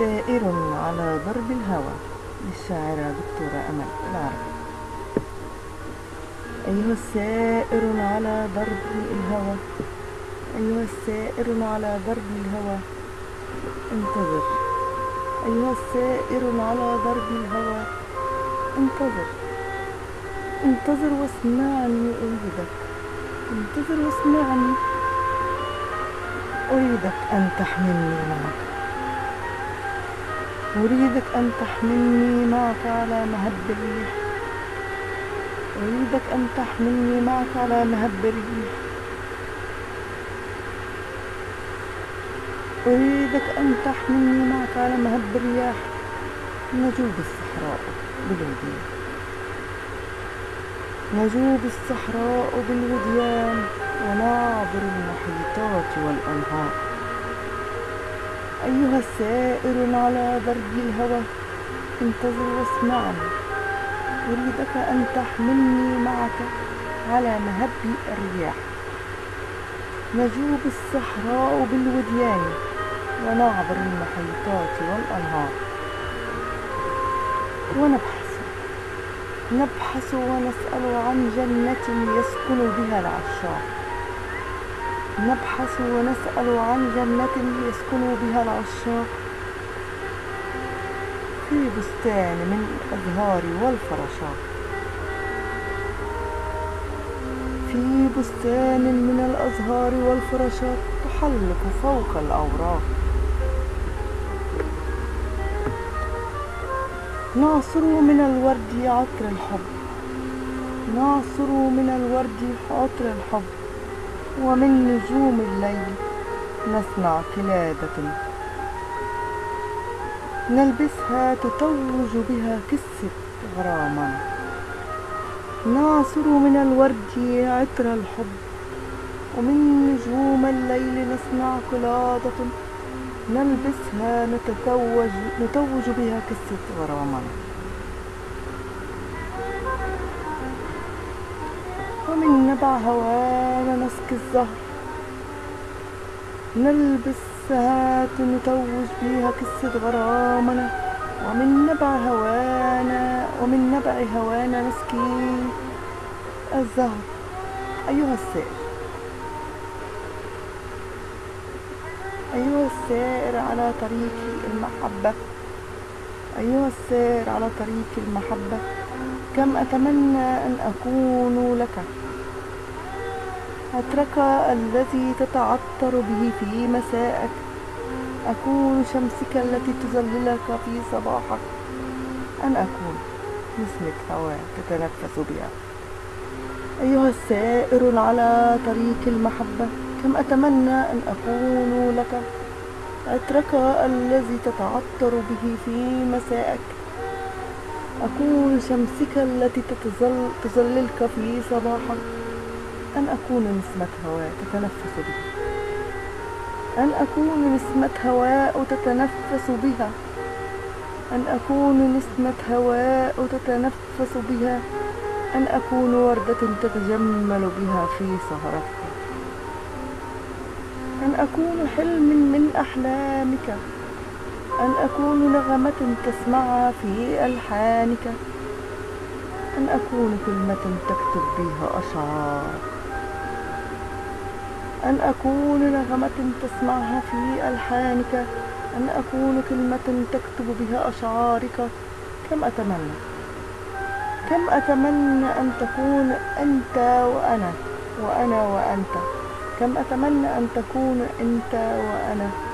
سائر على ضرب الهوى للشاعرة دكتورة أمل العربي. أيها السائر على ضرب الهوى أيها السائر على ضرب الهوى انتظر. أيها السائر على ضرب الهوى انتظر. انتظر واسمعني أريدك انتظر واسمعني أريدك أن تحملني معك. أريدك أن تحملني معك على مهب الريح أريدك أن تحملني معك على مهب الريح أريدك أن تحملني معك على مهب الرياح نجوب الصحراء بالوديان. نجوب الصحراء بالوديان. ونعبر المحيطات والأنهار. أيها السائر على درب الهوى انتظر واسمعني أريدك أن تحملني معك على مهب الرياح. نجوب الصحراء بالوديان ونعبر المحيطات والأنهار. ونبحث نبحث ونسأل عن جنة يسكن بها العشاق. نبحث ونسأل عن جنة يسكن بها العشاق في بستان من الأزهار والفراشات. في بستان من الأزهار والفراشات تحلق فوق الأوراق. نعصر من الورد عطر الحب. نعصر من الورد عطر الحب. ومن نجوم الليل نصنع قلادة نلبسها تتوج بها قصة غرامنا نعصر من الورد عطر الحب. ومن نجوم الليل نصنع قلادة. نلبسها نتتوج نتوج بها قصة غرامنا ومن نبع هوانا نسقي الزهر. نلبسها نتوج بها قصة غرامنا. ومن نبع هوانا ومن نبع هوانا نسقي الزهر. أيها السائر أيها السائر على طريق المحبة. أيها السائر على طريق المحبة. كم أتمنى أن أكون لك؟ عطرك الذي تتعطر به في مساءك. أكون شمسك التي تظللك في صباحك. أن أكون نسمة هواء تتنفس بها. أيها السائر على طريق المحبة كم أتمنى أن أكون لك؟ عطرك الذي تتعطر به في مساءك. أكون شمسك التي تتظل تظللك في صباحك أن أكون نسمة هواء تتنفس بها. أن أكون نسمة هواء تتنفس بها. أن أكون نسمة هواء تتنفس بها. أن أكون وردة تتجمل بها في سهرتك. أن أكون حلم من أحلامك. أن أكون نغمة تسمعها في ألحانك. أن أكون كلمة تكتب بها أشعار. أن أكون نغمة تسمعها في ألحانك. أن أكون كلمة تكتب بها أشعارك. كم أتمنى؟ كم أتمنى أن تكون أنت وأنا وأنا وأنت. كم أتمنى أن تكون أنت وأنا؟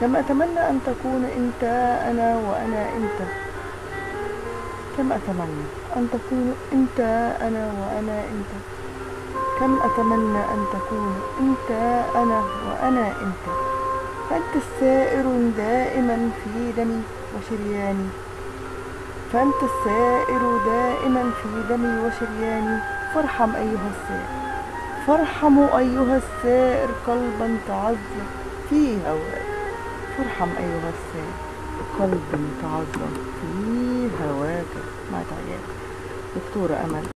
كم أتمنى أن تكون أنت أنا وأنا أنت. كم أتمنى أن تكون أنت أنا وأنا أنت. كم أتمنى أن تكون أنت أنا وأنا أنت. فأنت السائر دائما في دمي وشرياني. فأنت السائر دائما في دمي وشرياني. فارحم أيها السائر. فارحموا أيها السائر قلبا تعذب في هواك فارحم أيها السائر قلب تعذب في هواك. مع تعيات دكتورة أمل.